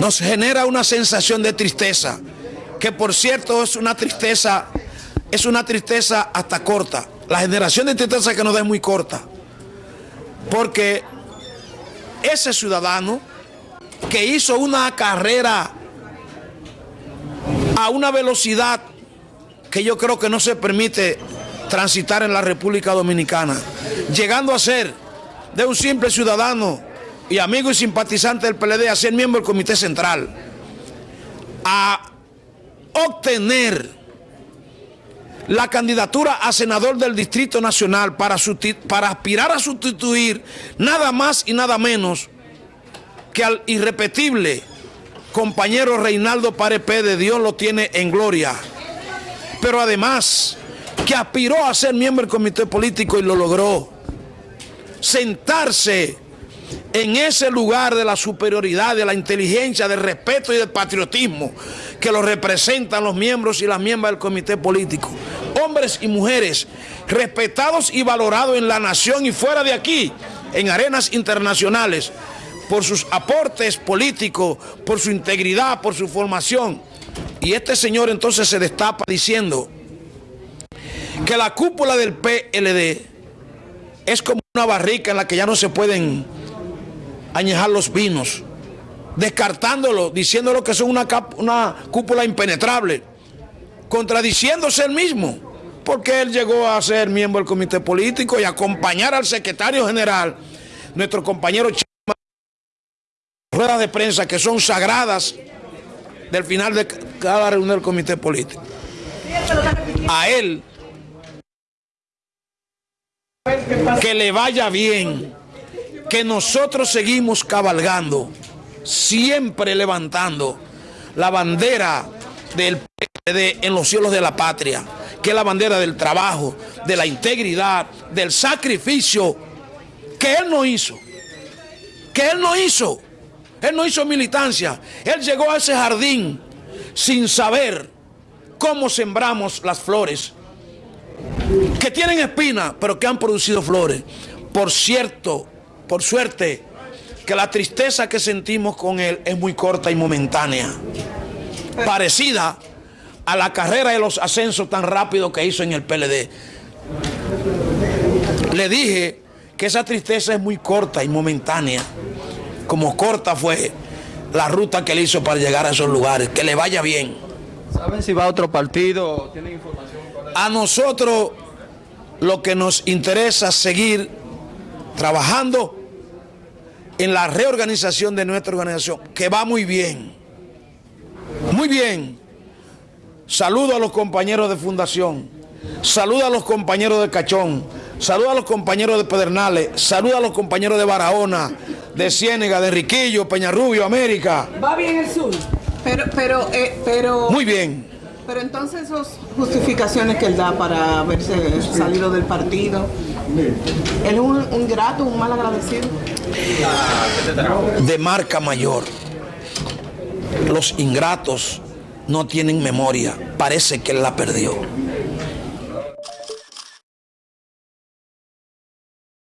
Nos genera una sensación de tristeza, que por cierto es una tristeza, es una tristeza hasta corta. La generación de tristeza que nos da es muy corta. Porque ese ciudadano que hizo una carrera a una velocidad que yo creo que no se permite transitar en la República Dominicana, llegando a ser de un simple ciudadano y amigo y simpatizante del PLD a ser miembro del Comité Central, a obtener la candidatura a senador del Distrito Nacional para, aspirar a sustituir nada más y nada menos que al irrepetible compañero Reinaldo Parepé de Dios lo tiene en gloria. Pero además, que aspiró a ser miembro del comité político y lo logró. Sentarse en ese lugar de la superioridad, de la inteligencia, del respeto y del patriotismo que lo representan los miembros y las miembros del comité político. Hombres y mujeres respetados y valorados en la nación y fuera de aquí, en arenas internacionales, por sus aportes políticos, por su integridad, por su formación. Y este señor entonces se destapa diciendo que la cúpula del PLD es como una barrica en la que ya no se pueden añejar los vinos, descartándolo, diciéndolo que son una, cúpula impenetrable, contradiciéndose él mismo, porque él llegó a ser miembro del comité político y acompañar al secretario general, nuestro compañero ruedas de prensa que son sagradas del final de cada reunión del comité político. A él, que le vaya bien, que nosotros seguimos cabalgando, siempre levantando la bandera del PLD en los cielos de la patria, que es la bandera del trabajo, de la integridad, del sacrificio que él no hizo, que él no hizo. Él no hizo militancia. Él llegó a ese jardín sin saber cómo sembramos las flores. Que tienen espina, pero que han producido flores. Por cierto, por suerte, que la tristeza que sentimos con él es muy corta y momentánea. Parecida a la carrera de los ascensos tan rápido que hizo en el PLD. Le dije que esa tristeza es muy corta y momentánea como corta fue la ruta que él hizo para llegar a esos lugares. Que le vaya bien. ¿Saben si va a otro partido? ¿Tienen información? A nosotros lo que nos interesa es seguir trabajando en la reorganización de nuestra organización, que va muy bien. Muy bien. Saludo a los compañeros de Fundación. Saludo a los compañeros de Cachón. Saludo a los compañeros de Pedernales. Saludo a los compañeros de Barahona de Ciénega, de Riquillo, Peñarrubio, América. ¿Va bien el sur? Pero, pero, eh, pero... Muy bien. Pero entonces esas justificaciones que él da para haberse salido del partido, ¿él es un, un grato, un mal agradecido? De marca mayor. Los ingratos no tienen memoria. Parece que él la perdió.